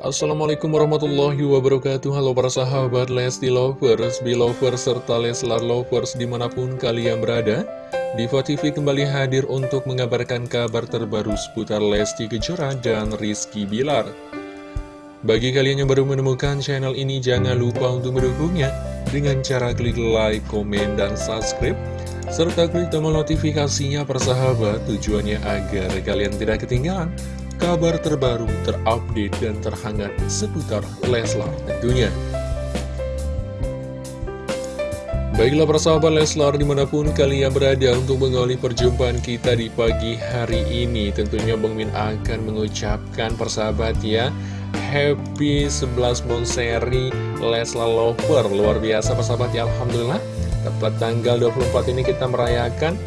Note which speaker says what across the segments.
Speaker 1: Assalamualaikum warahmatullahi wabarakatuh. Halo para sahabat Lesti Lovers, Belovers, serta Leslar Lovers di mana pun kalian berada. Diva TV kembali hadir untuk mengabarkan kabar terbaru seputar Lesti Kejora dan Rizky Bilar. Bagi kalian yang baru menemukan channel ini jangan lupa untuk mendukungnya Dengan cara klik like, komen, dan subscribe serta klik tombol notifikasinya persahabat tujuannya agar kalian tidak ketinggalan kabar terbaru, terupdate, dan terhangat seputar Leslar tentunya. Baiklah persahabat Leslar di mana pun kalian berada untuk mengawali perjumpaan kita di pagi hari ini Tentunya Bang Min akan mengucapkan persahabat ya Happy 11 Monseri Leslar Lover Luar biasa persahabat ya Alhamdulillah Tepat tanggal 24 ini kita merayakan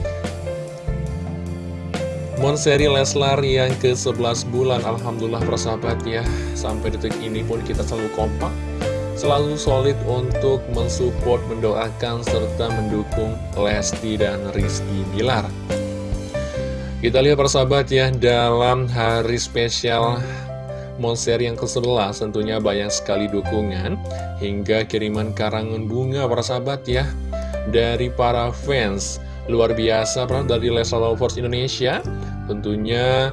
Speaker 1: Monseri Leslar yang ke-11 bulan Alhamdulillah persahabat ya Sampai detik ini pun kita selalu kompak Selalu solid untuk mensupport, mendoakan, serta mendukung Lesti dan Rizky Bilar. Kita lihat persahabat ya Dalam hari spesial Monseri yang ke-11 tentunya banyak sekali dukungan Hingga kiriman karangan bunga persahabat ya Dari para fans. Luar biasa dari Leslar Lovers Indonesia tentunya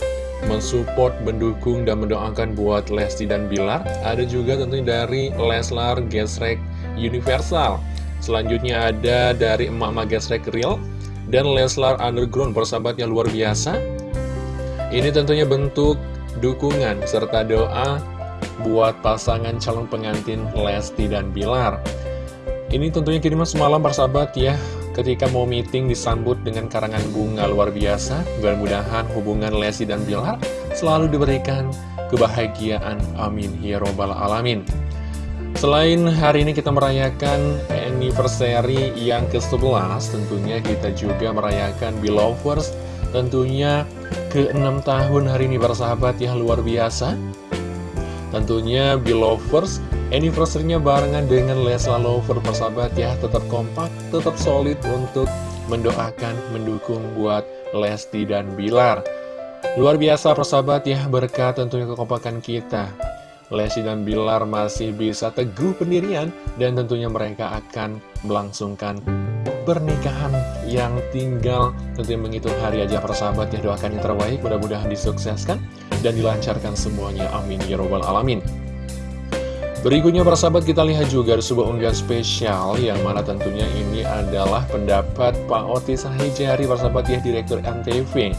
Speaker 1: mensupport, mendukung, dan mendoakan buat Lesti dan Bilar. Ada juga tentunya dari Leslar Gesrek Universal. Selanjutnya ada dari Emak-Emak Gesrek Real dan Leslar Underground persahabat yang luar biasa. Ini tentunya bentuk dukungan serta doa buat pasangan calon pengantin Lesti dan Bilar. Ini tentunya kiriman semalam persahabat ya ketika mau meeting disambut dengan karangan bunga luar biasa. Mudah-mudahan hubungan Lesti dan Bilar selalu diberikan kebahagiaan. Amin. Ya Robbal Alamin. Selain hari ini kita merayakan anniversary yang ke-11, tentunya kita juga merayakan Belovers, tentunya ke-6 tahun hari ini bersahabat ya luar biasa. Tentunya Belovers Anniversary-nya barengan dengan Lesla Lover persahabat ya. Tetap kompak, tetap solid untuk mendoakan, mendukung buat Lesti dan Bilar. Luar biasa persahabat ya berkat tentunya kekompakan kita. Lesti dan Bilar masih bisa teguh pendirian Dan tentunya mereka akan melangsungkan pernikahan yang tinggal. Tentunya menghitung hari aja persahabat ya Doakan yang terbaik mudah-mudahan disukseskan dan dilancarkan semuanya. Amin. Ya Robbal Alamin. Berikutnya persahabat kita lihat juga sebuah unggahan spesial yang mana tentunya ini adalah pendapat Pak Otis Sahijari persahabat ya Direktur MTV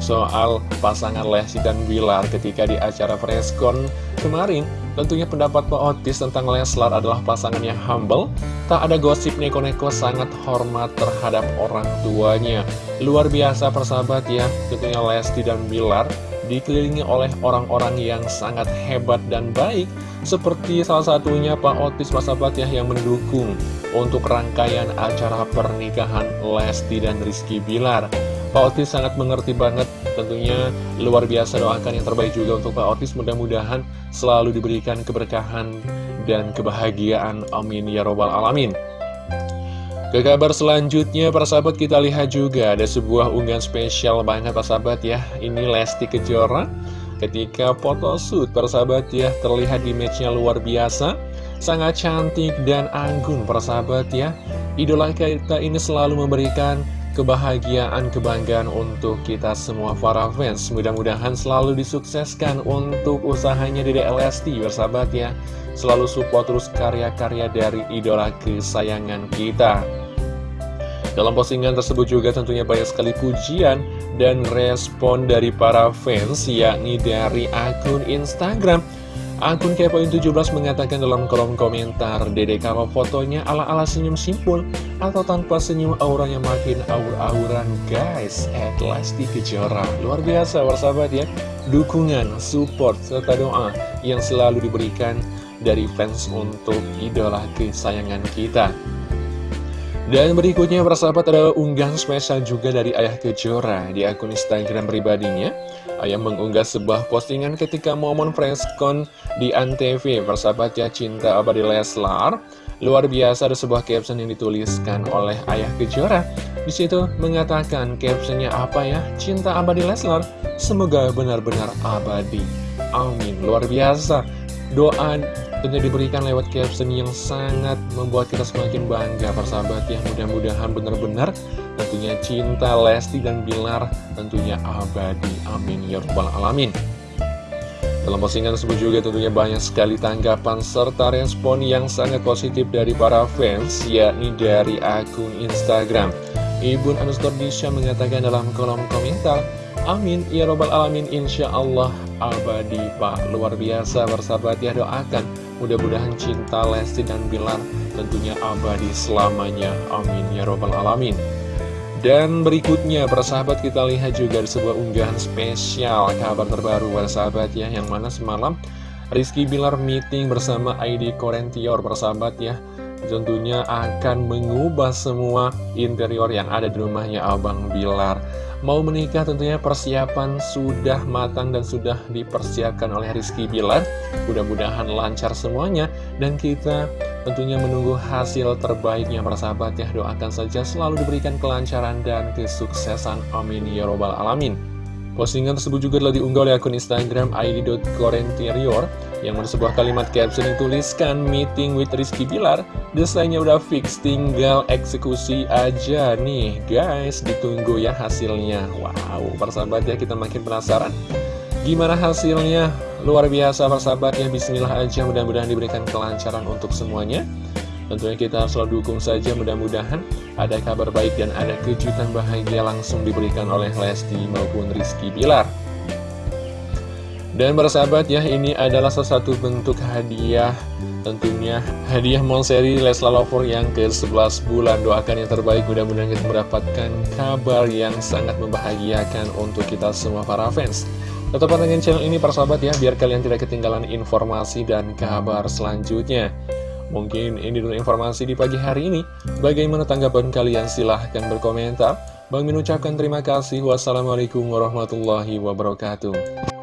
Speaker 1: soal pasangan Lesti dan Bilar ketika di acara Freskon kemarin. Tentunya pendapat Pak Otis tentang Leslar adalah pasangan yang humble. Tak ada gosip neko-neko sangat hormat terhadap orang tuanya. Luar biasa persahabat ya tentunya Lesti dan Bilar dikelilingi oleh orang-orang yang sangat hebat dan baik seperti salah satunya Pak Otis Masabat ya yang mendukung untuk rangkaian acara pernikahan Lesti dan Rizky Bilar. Pak Otis sangat mengerti banget tentunya luar biasa doakan yang terbaik juga untuk Pak Otis. Mudah-mudahan selalu diberikan keberkahan dan kebahagiaan. Amin ya robbal alamin ke kabar selanjutnya, para sahabat kita lihat juga ada sebuah unggahan spesial banget para sahabat ya. Ini Lesti Kejora ketika foto shoot para sahabat ya terlihat image-nya luar biasa. Sangat cantik dan anggun para sahabat ya. Idola kita ini selalu memberikan kebahagiaan, kebanggaan untuk kita semua para fans. Mudah-mudahan selalu disukseskan untuk usahanya di DLST, bersahabat ya. Selalu support terus karya-karya dari idola kesayangan kita. Dalam postingan tersebut juga tentunya banyak sekali pujian dan respon dari para fans, yakni dari akun Instagram. Akun Kepoin17 mengatakan dalam kolom komentar, Dede kalau fotonya ala-ala senyum simpul atau tanpa senyum auranya makin aur-auran guys. At Lesti Kejora. Luar biasa bersahabat ya. Dukungan, support, serta doa yang selalu diberikan dari fans untuk idola kesayangan kita. Dan berikutnya persahabat ada unggahan spesial juga dari Ayah Kejora di akun Instagram pribadinya. Ayah mengunggah sebuah postingan ketika momen preskon di Antv. Persahabat ya cinta abadi Leslar. Luar biasa ada sebuah caption yang dituliskan oleh Ayah Kejora. Di situ mengatakan captionnya apa ya? Cinta abadi Leslar. Semoga benar-benar abadi. Amin. Luar biasa. Doa tentunya diberikan lewat caption yang sangat membuat kita semakin bangga persahabat ya Mudah-mudahan benar-benar tentunya cinta Lesti dan Bilar tentunya abadi Amin Ya Rabbal Alamin dalam postingan tersebut juga tentunya banyak sekali tanggapan serta respon yang sangat positif dari para fans, yakni dari akun Instagram. Ibun Anustor Disha mengatakan dalam kolom komentar, Amin, ya robbal alamin, insya Allah abadi Pak. Luar biasa bersahabat ya doakan. Mudah-mudahan cinta Lesti dan Bilar tentunya abadi selamanya. Amin, ya robbal alamin. Dan berikutnya, persahabat kita lihat juga di sebuah unggahan spesial kabar terbaru persahabat ya, yang mana semalam Rizky Bilar meeting bersama ID Korentior persahabat ya tentunya akan mengubah semua interior yang ada di rumahnya Abang Bilar. Mau menikah tentunya persiapan sudah matang dan sudah dipersiapkan oleh Rizky Bilar. Mudah-mudahan lancar semuanya dan kita tentunya menunggu hasil terbaiknya para sahabat ya. Doakan saja selalu diberikan kelancaran dan kesuksesan. Amin ya robbal alamin. Postingan tersebut juga telah diunggah oleh akun Instagram id.corenterior yang mana sebuah kalimat caption yang tuliskan meeting with Rizky Bilar desainnya udah fix tinggal eksekusi aja nih guys. Ditunggu ya hasilnya. Wow persahabat ya kita makin penasaran. Gimana hasilnya? Luar biasa persahabat ya. Bismillah aja mudah-mudahan diberikan kelancaran untuk semuanya Tentunya kita selalu dukung saja mudah-mudahan ada kabar baik dan ada kejutan bahagia langsung diberikan oleh Lesti maupun Rizky Bilar. Dan bersahabat ya, ini adalah salah satu bentuk hadiah Tentunya hadiah Monseri Lesla Lover yang ke-11 bulan. Doakan yang terbaik, mudah-mudahan kita mendapatkan kabar yang sangat membahagiakan untuk kita semua para fans. Tetap pantengin channel ini persahabat ya, biar kalian tidak ketinggalan informasi dan kabar selanjutnya Mungkin ini dulu informasi di pagi hari ini. Bagaimana tanggapan kalian? Silahkan berkomentar. Bang Min ucapkan terima kasih. Wassalamualaikum warahmatullahi wabarakatuh.